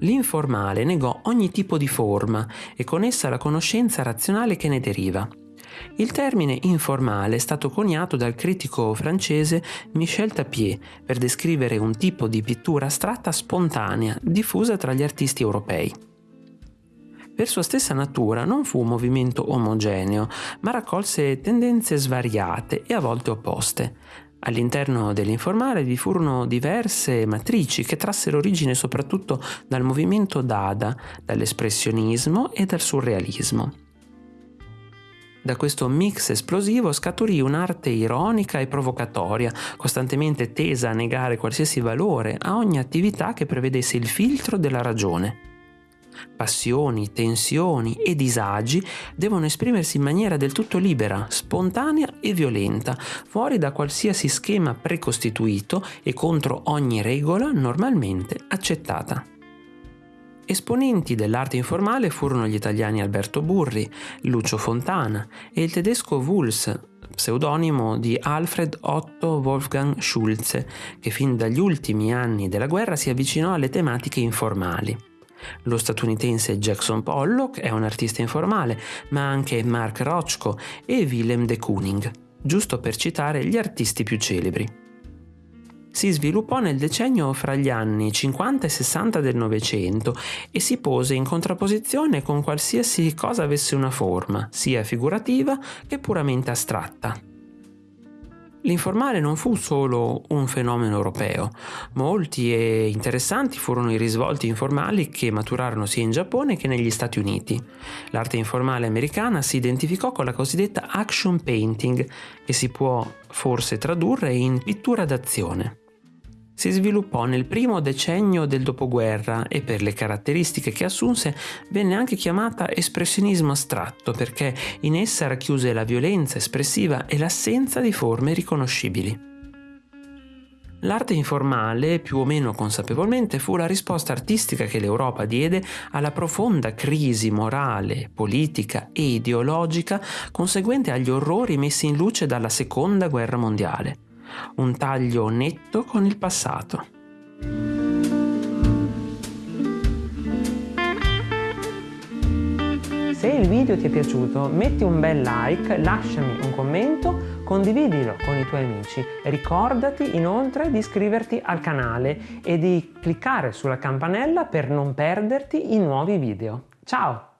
L'informale negò ogni tipo di forma e con essa la conoscenza razionale che ne deriva. Il termine informale è stato coniato dal critico francese Michel Tapier per descrivere un tipo di pittura astratta spontanea diffusa tra gli artisti europei. Per sua stessa natura non fu un movimento omogeneo, ma raccolse tendenze svariate e a volte opposte, All'interno dell'informale vi furono diverse matrici che trassero origine soprattutto dal movimento Dada, dall'espressionismo e dal surrealismo. Da questo mix esplosivo scaturì un'arte ironica e provocatoria, costantemente tesa a negare qualsiasi valore a ogni attività che prevedesse il filtro della ragione. Passioni, tensioni e disagi devono esprimersi in maniera del tutto libera, spontanea e violenta, fuori da qualsiasi schema precostituito e contro ogni regola normalmente accettata. Esponenti dell'arte informale furono gli italiani Alberto Burri, Lucio Fontana e il tedesco Wulz, pseudonimo di Alfred Otto Wolfgang Schulze, che fin dagli ultimi anni della guerra si avvicinò alle tematiche informali. Lo statunitense Jackson Pollock è un artista informale, ma anche Mark Rochko e Willem de Kooning, giusto per citare gli artisti più celebri. Si sviluppò nel decennio fra gli anni 50 e 60 del Novecento e si pose in contrapposizione con qualsiasi cosa avesse una forma, sia figurativa che puramente astratta. L'informale non fu solo un fenomeno europeo, molti e interessanti furono i risvolti informali che maturarono sia in Giappone che negli Stati Uniti. L'arte informale americana si identificò con la cosiddetta action painting, che si può forse tradurre in pittura d'azione si sviluppò nel primo decennio del dopoguerra e per le caratteristiche che assunse venne anche chiamata espressionismo astratto perché in essa racchiuse la violenza espressiva e l'assenza di forme riconoscibili. L'arte informale, più o meno consapevolmente, fu la risposta artistica che l'Europa diede alla profonda crisi morale, politica e ideologica conseguente agli orrori messi in luce dalla Seconda Guerra Mondiale un taglio netto con il passato. Se il video ti è piaciuto metti un bel like, lasciami un commento, condividilo con i tuoi amici. Ricordati inoltre di iscriverti al canale e di cliccare sulla campanella per non perderti i nuovi video. Ciao!